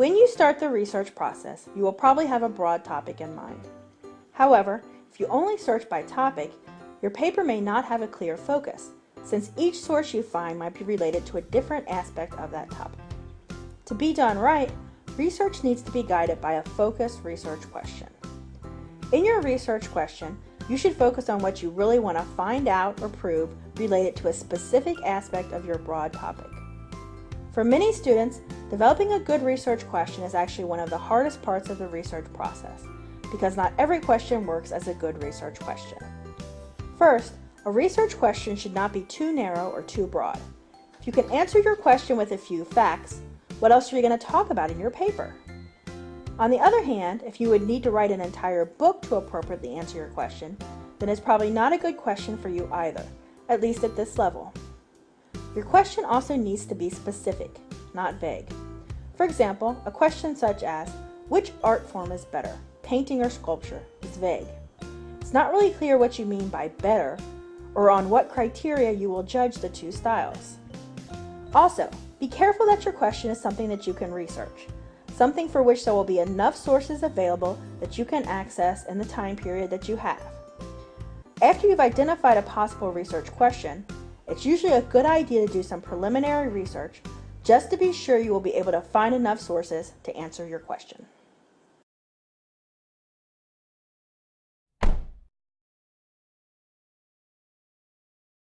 When you start the research process, you will probably have a broad topic in mind. However, if you only search by topic, your paper may not have a clear focus, since each source you find might be related to a different aspect of that topic. To be done right, research needs to be guided by a focused research question. In your research question, you should focus on what you really want to find out or prove related to a specific aspect of your broad topic. For many students, developing a good research question is actually one of the hardest parts of the research process because not every question works as a good research question. First, a research question should not be too narrow or too broad. If you can answer your question with a few facts, what else are you going to talk about in your paper? On the other hand, if you would need to write an entire book to appropriately answer your question, then it's probably not a good question for you either, at least at this level. Your question also needs to be specific, not vague. For example, a question such as, which art form is better, painting or sculpture, is vague. It's not really clear what you mean by better, or on what criteria you will judge the two styles. Also, be careful that your question is something that you can research, something for which there will be enough sources available that you can access in the time period that you have. After you've identified a possible research question, it's usually a good idea to do some preliminary research just to be sure you will be able to find enough sources to answer your question.